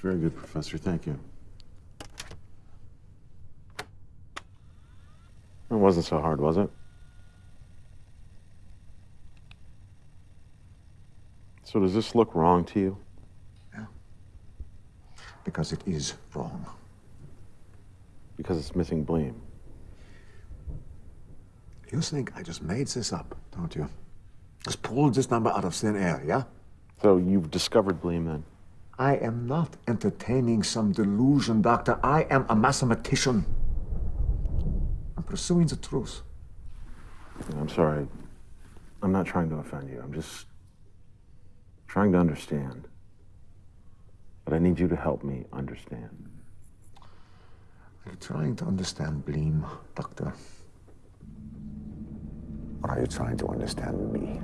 very good, Professor. Thank you. It wasn't so hard, was it? So does this look wrong to you? Yeah. Because it is wrong. Because it's missing Bleem. You think I just made this up, don't you? Just pulled this number out of thin air, yeah? So you've discovered Bleem then? I am not entertaining some delusion, Doctor. I am a mathematician. I'm pursuing the truth. I'm sorry. I'm not trying to offend you. I'm just trying to understand. But I need you to help me understand. Are you trying to understand Bleem, Doctor? Or are you trying to understand me?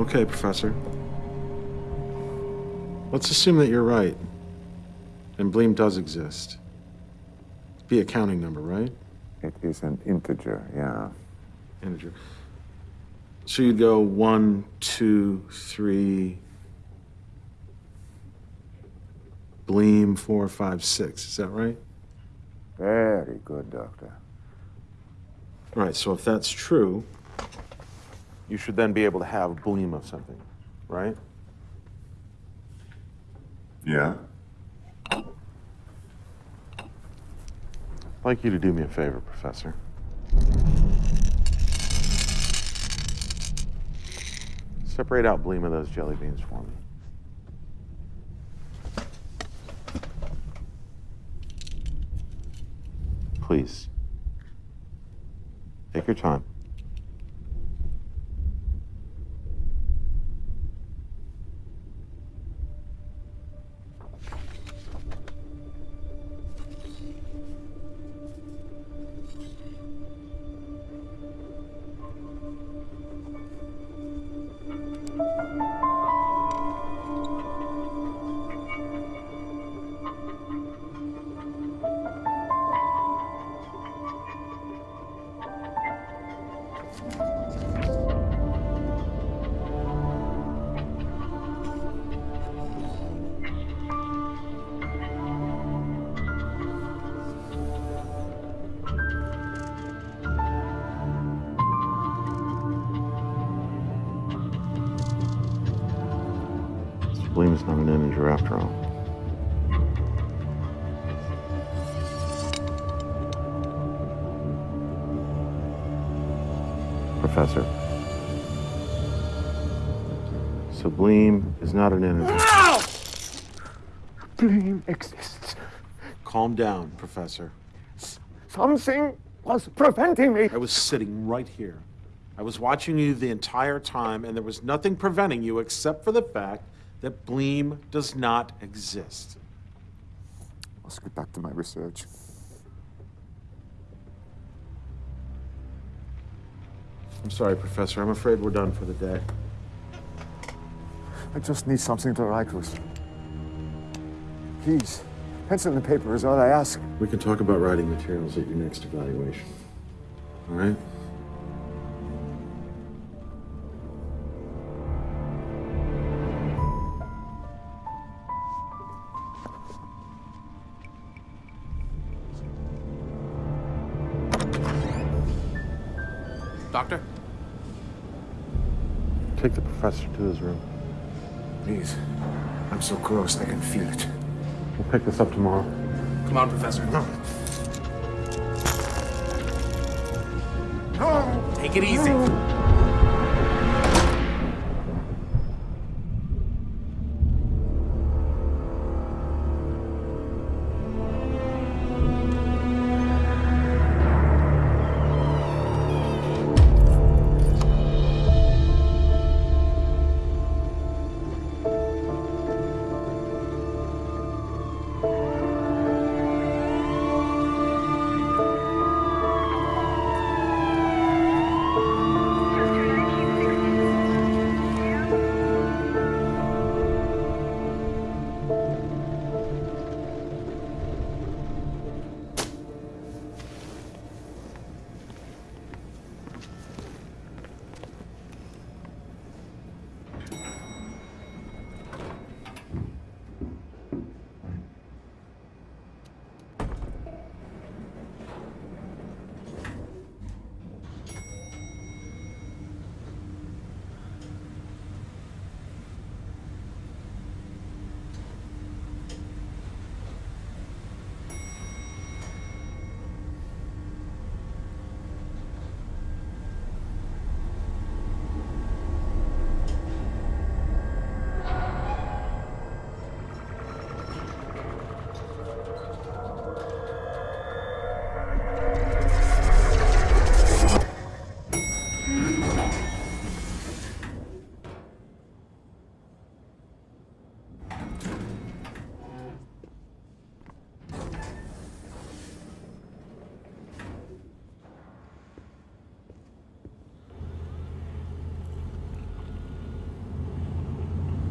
Okay, Professor. Let's assume that you're right. And Bleem does exist. Be a counting number, right? It is an integer, yeah. Integer. So you'd go one, two, three. Bleem, four, five, six. Is that right? Very good, Doctor. All right, so if that's true, you should then be able to have a Bleem of something, right? Yeah? I'd like you to do me a favor, Professor. Separate out Bleem of those jelly beans for me. Please. Take your time. Bleem is not an integer after all. Professor. So Bleem is not an integer. Bleem exists. Calm down, Professor. Something was preventing me. I was sitting right here. I was watching you the entire time, and there was nothing preventing you except for the fact that Bleem does not exist. Let's get back to my research. I'm sorry, Professor. I'm afraid we're done for the day. I just need something to write with. Please, pencil and paper is all I ask. We can talk about writing materials at your next evaluation. All right? Professor to his room. Please. I'm so close, I can feel it. We'll pick this up tomorrow. Come on, Professor. No. No! Take it easy.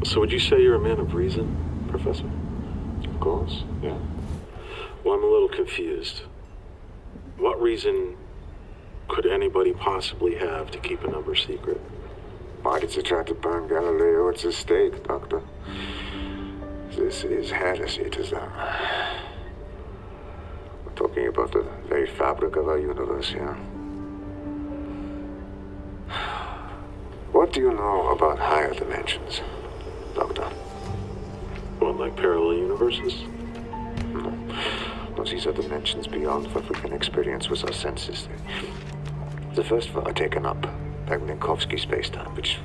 So would you say you're a man of reason, Professor? Of course, yeah. Well, I'm a little confused. What reason could anybody possibly have to keep a number secret? Why did you try to burn Galileo at the stake, Doctor? This is heresy to them. Uh, we're talking about the very fabric of our universe here. What do you know about higher dimensions, What, like parallel universes? No. No, these are dimensions beyond what we can experience with our senses. The first are taken up by Minkowski spacetime, which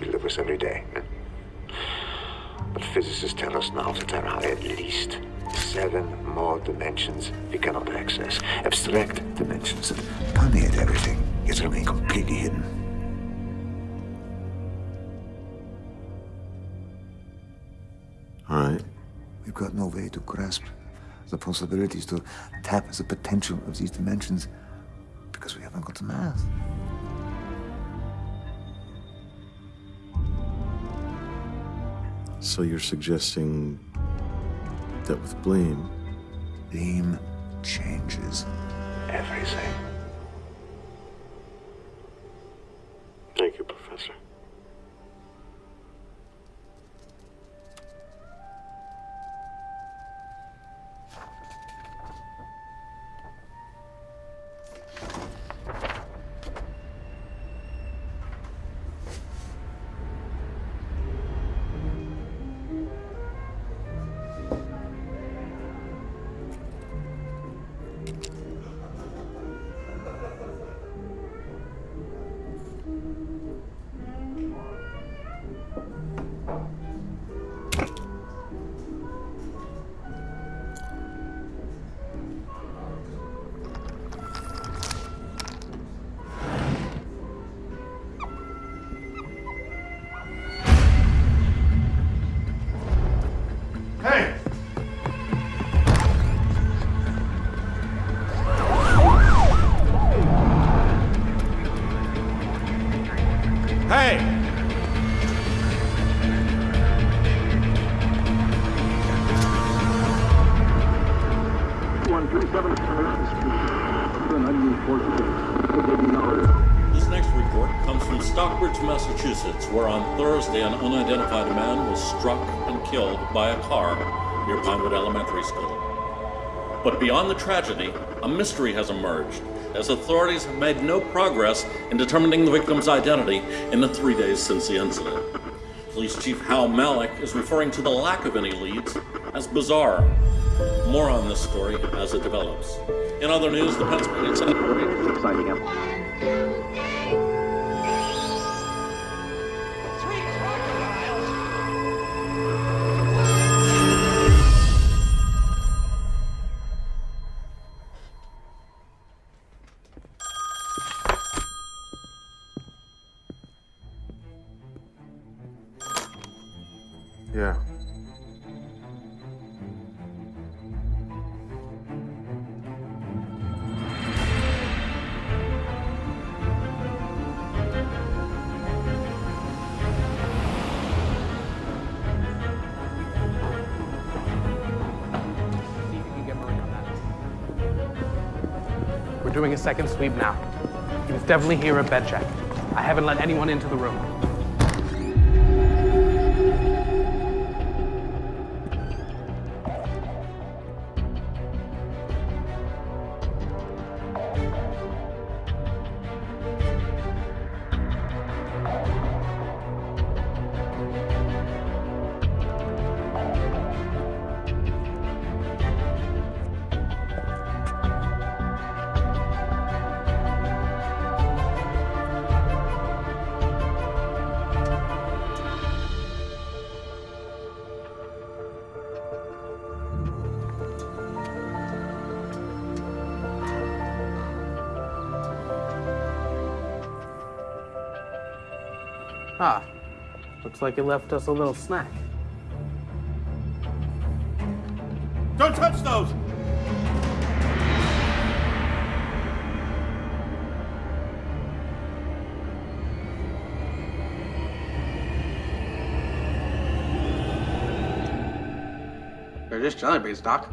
we live with every day. Eh? But physicists tell us now that there are at least seven more dimensions we cannot access. Abstract dimensions that permeate everything, yet remain completely hidden. No way to grasp the possibilities, to tap the potential of these dimensions, because we haven't got the math. So you're suggesting that with Bleem, Bleem changes everything. By a car near Pinewood Elementary School. But beyond the tragedy, a mystery has emerged as authorities have made no progress in determining the victim's identity in the three days since the incident. Police Chief Hal Malik is referring to the lack of any leads as bizarre. More on this story as it develops. In other news, the Pennsylvania Senate Signing him. That. We're doing a second sweep now. He was definitely here at bed check. I haven't let anyone into the room. Looks like he left us a little snack. Don't touch those! They're just jelly beans, Doc.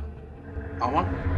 On one?